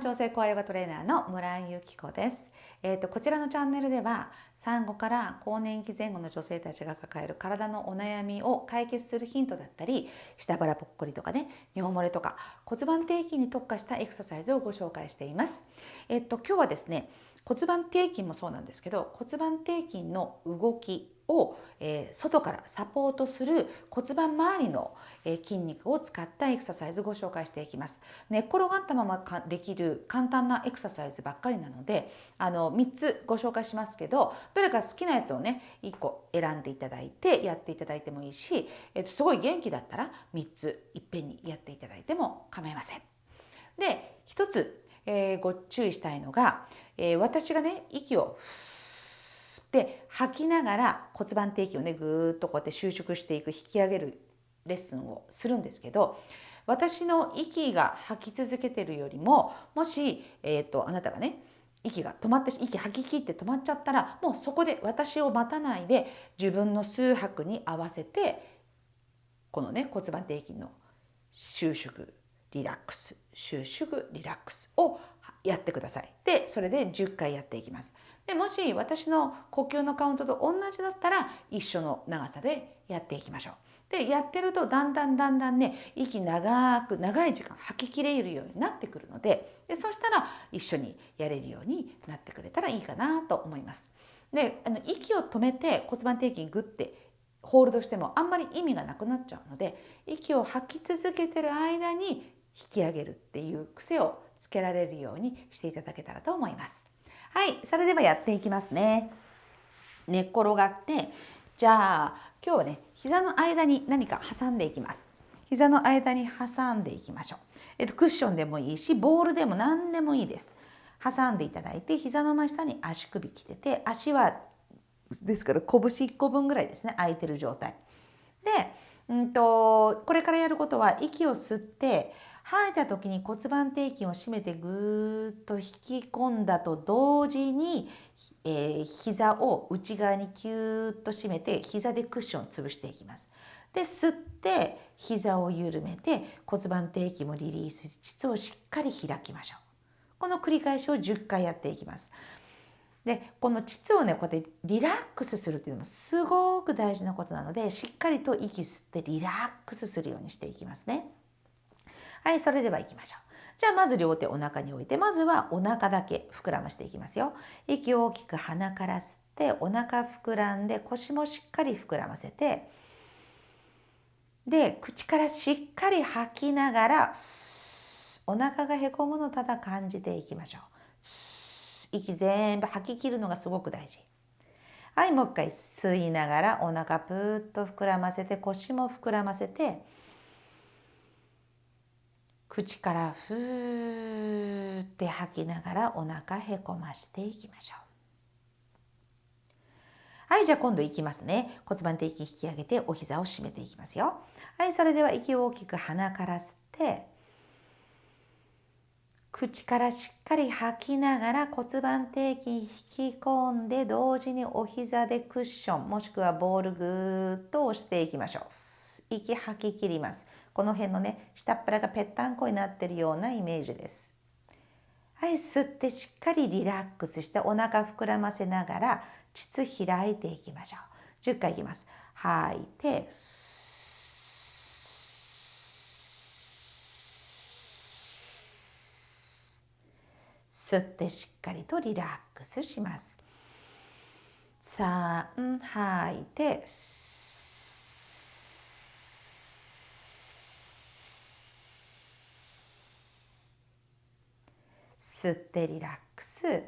調整コアヨガトレーナーの村井由紀子です。えーと、こちらのチャンネルでは産後から更年期前後の女性たちが抱える体のお悩みを解決するヒントだったり下腹ぽっこりとかね尿漏れとか骨盤底筋に特化したエクササイズをご紹介しています。えっ、と今日はですね骨盤底筋もそうなんですけど骨盤底筋の動きを、え、外からサポートする骨盤周りの、え、筋肉を使ったエクササイズご紹介していきます。寝っ転がったままできる簡単なエクササイズばっかりなのであの3つご紹介しますけどどれか好きなやつをね1個選んでいただいてやっていただいてもいいし、えー、とすごい元気だったら3ついっぺんにやっていただいても構いません。で1つ、えー、ご注意したいのがえー、私がね息をで吐きながら骨盤底筋をねぐーっとこうやって収縮していく引き上げるレッスンをするんですけど私の息が吐き続けてるよりももし、えーと、あなたがね息が止まって息吐き切って止まっちゃったらもうそこで私を待たないで自分の数拍に合わせてこのね骨盤底筋の収縮リラックス収縮リラックスをやってください。でそれで10回やっていきます。でもし私の呼吸のカウントと同じだったら一緒の長さでやっていきましょう。でやってるとだんだんだんだんね息長く長い時間吐ききれるようになってくるのででそしたら一緒にやれるようになってくれたらいいかなと思います。であの息を止めて骨盤底筋グッてホールドしてもあんまり意味がなくなっちゃうので息を吐き続けてる間に引き上げるっていう癖をつけられるようにしていただけたらと思います。はい、それではやっていきますね。寝っ転がってじゃあ今日はね膝の間に何か挟んでいきます。膝の間に挟んでいきましょう。えっと、クッションでもいいしボールでも何でもいいです。挟んでいただいて膝の真下に足首きてて足はですから拳1個分ぐらいですね空いてる状態。で、うんとこれからやることは息を吸って吐いた時に骨盤底筋を締めてぐーっと引き込んだと同時に、えー、膝を内側にキューッと締めて膝でクッションを潰していきます。で吸って膝を緩めて骨盤底筋もリリースし膣をしっかり開きましょう。この繰り返しを10回やっていきます。でこの膣をねこうやってリラックスするっていうのもすごく大事なことなのでしっかりと息吸ってリラックスするようにしていきますね。はい、それでは行きましょう。じゃあまず両手お腹に置いて、まずはお腹だけ膨らましていきますよ。息を大きく鼻から吸って、お腹膨らんで腰もしっかり膨らませて、で、口からしっかり吐きながら、お腹がへこむのただ感じていきましょう。息全部吐き切るのがすごく大事。はい、もう一回吸いながらお腹ぷーっと膨らませて腰も膨らませて口からふーって吐きながらお腹へこましていきましょう。はい、じゃあ今度いきますね。骨盤底筋引き上げてお膝を締めていきますよ。はい、それでは息を大きく鼻から吸って、口からしっかり吐きながら骨盤底筋引き込んで同時にお膝でクッションもしくはボールぐーっと押していきましょう。息吐き切ります。この辺のね下っ腹がぺったんこになってるようなイメージです。はい吸ってしっかりリラックスしてお腹膨らませながら膣開いていきましょう。10回いきます。吐いて吸ってしっかりとリラックスします。3吐いて吸ってリラックス。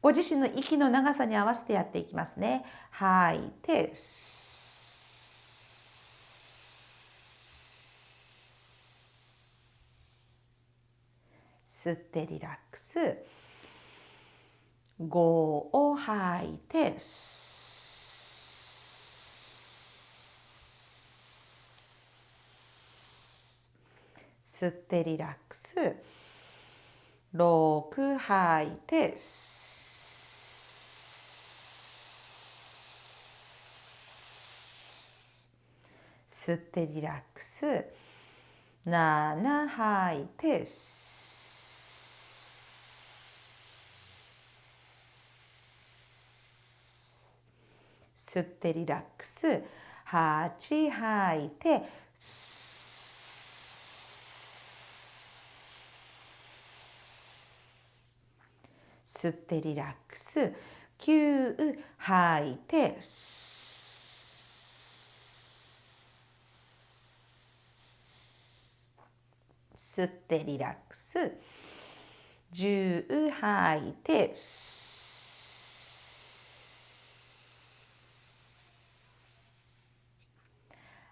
ご自身の息の長さに合わせてやっていきますね。吐いて吸ってリラックス。5を吐いて吸ってリラックス。六吐いて吸ってリラックス。7吐いて吸ってリラックス。8吐いて吸ってリラックス。9吐いて吸ってリラックス。10吐いて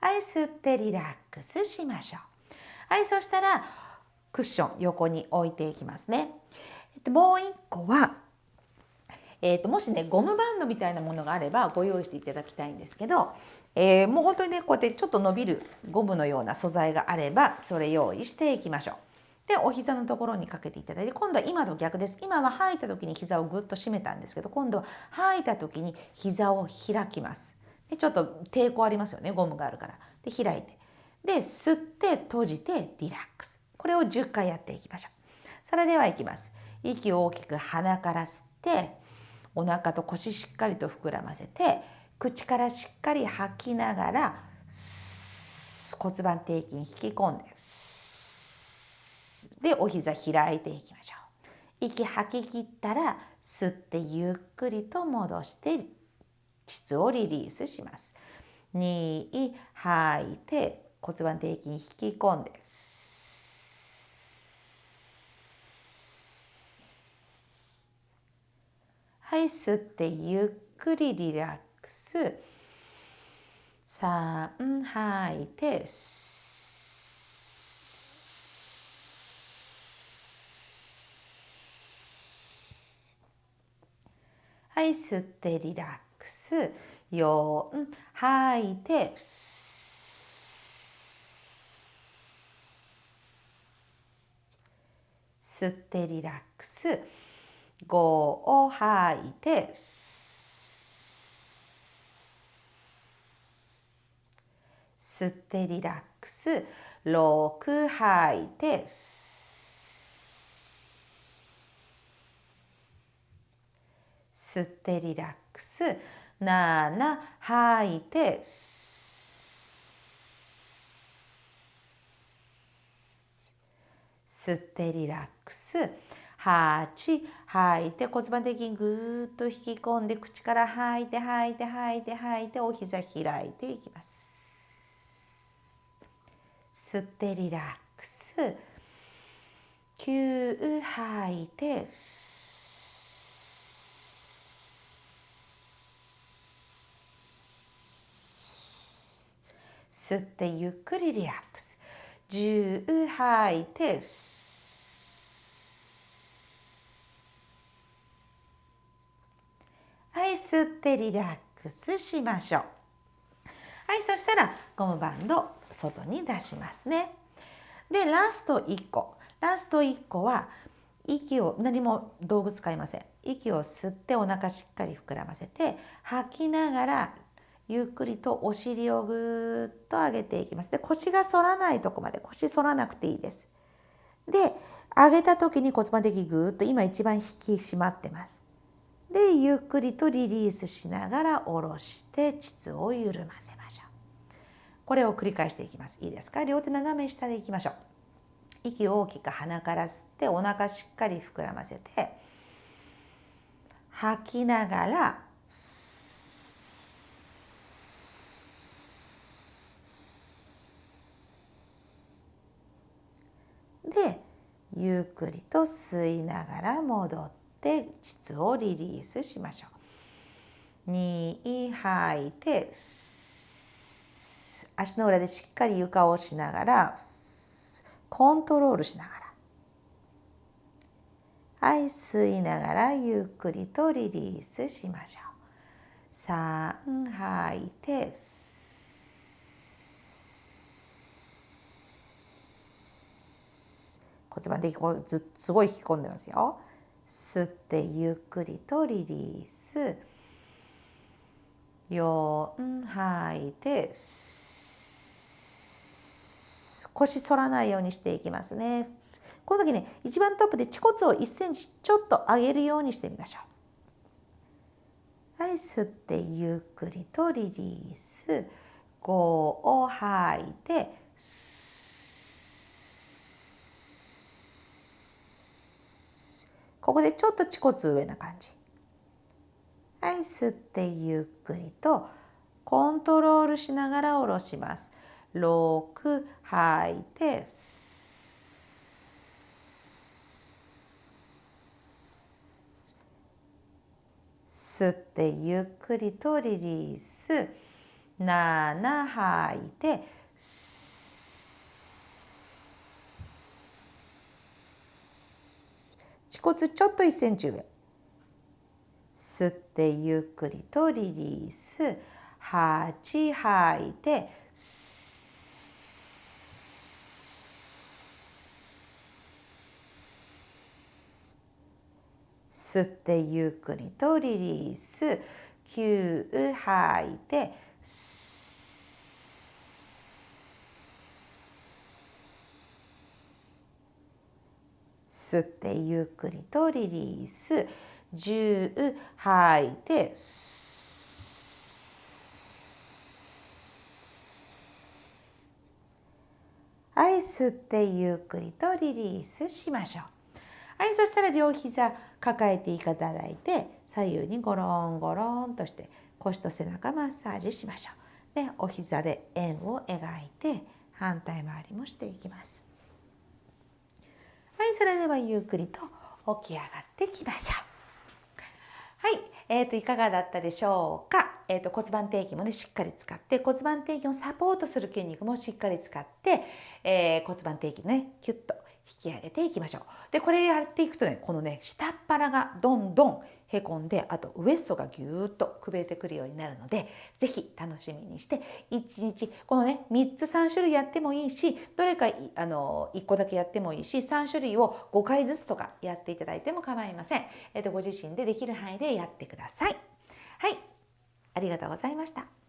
はい吸ってリラックスしましょう。はいそしたらクッション横に置いていきますね。もう一個はえーと、もしねゴムバンドみたいなものがあればご用意していただきたいんですけど、えー、もう本当にねこうやってちょっと伸びるゴムのような素材があればそれ用意していきましょう。でお膝のところにかけていただいて今度は今と逆です今は吐いた時に膝をぐっと締めたんですけど今度は吐いた時に膝を開きます。でちょっと抵抗ありますよねゴムがあるから。で開いてで吸って閉じてリラックスこれを10回やっていきましょう。それではいきます。息を大きく鼻から吸ってお腹と腰しっかりと膨らませて口からしっかり吐きながら骨盤底筋引き込んででお膝開いていきましょう。息吐き切ったら吸ってゆっくりと戻して膣をリリースします。2吐いて骨盤底筋引き込んで。はい吸ってゆっくりリラックス。3吐いてはい吸ってリラックス。4吐いて吸ってリラックス。5を吐いて吸ってリラックス。6吐いて吸ってリラックス。7吐いて吸ってリラックス。8吐い。て骨盤的にぐーっと引き込んで口から吐いて吐いて吐いて吐いてお膝開いていきます。吸ってリラックス。9吐いて吸ってゆっくりリラックス。10吐いてはい吸ってリラックスしましょう。はいそしたらゴムバンド外に出しますね。でラスト1個。ラスト1個は息を何も道具使いません。息を吸ってお腹しっかり膨らませて吐きながらゆっくりとお尻をぐーっと上げていきます。で腰が反らないとこまで。腰反らなくていいです。で上げた時に骨盤的ぐっと今一番引き締まってます。でゆっくりとリリースしながら下ろして膣を緩ませましょう。これを繰り返していきます。いいですか？両手斜め下でいきましょう。息を大きく鼻から吸ってお腹しっかり膨らませて吐きながらでゆっくりと吸いながら戻って。て膣をリリースしましょう。2吐いて足の裏でしっかり床を押しながらコントロールしながらはい吸いながらゆっくりとリリースしましょう。3吐いて骨盤的にすごい引き込んでますよ。吸ってゆっくりとリリース。4吐いて腰反らないようにしていきますね。この時ね一番トップで恥骨を1センチちょっと上げるようにしてみましょう。はい吸ってゆっくりとリリース。5を吐いてここでちょっと恥骨上な感じ。はい吸ってゆっくりとコントロールしながら下ろします。6吐いて。吸ってゆっくりとリリース。7吐いて。骨ちょっと1センチ上。吸ってゆっくりとリリース。8吐いて。吸ってゆっくりとリリース。9吐いて。吸ってゆっくりとリリース。10吐い。てはい吸ってゆっくりとリリースしましょう。はいそしたら両膝抱えていただいて左右にゴロンゴロンとして腰と背中マッサージしましょう。でお膝で円を描いて反対回りもしていきます。はいそれではゆっくりと起き上がってきましょう。はいえーと、いかがだったでしょうか、えーと、骨盤底筋もねしっかり使って骨盤底筋をサポートする筋肉もしっかり使って、えー、骨盤底筋ねキュッと引き上げていきましょう。でこれやっていくとねこのね下っ腹がどんどんへこんであとウエストがぎゅーっとくびれてくるようになるので是非楽しみにして1日このね3つ3種類やってもいいしどれかあの1個だけやってもいいし3種類を5回ずつとかやっていただいても構いません。えっとご自身でできる範囲でやってください。はいありがとうございました。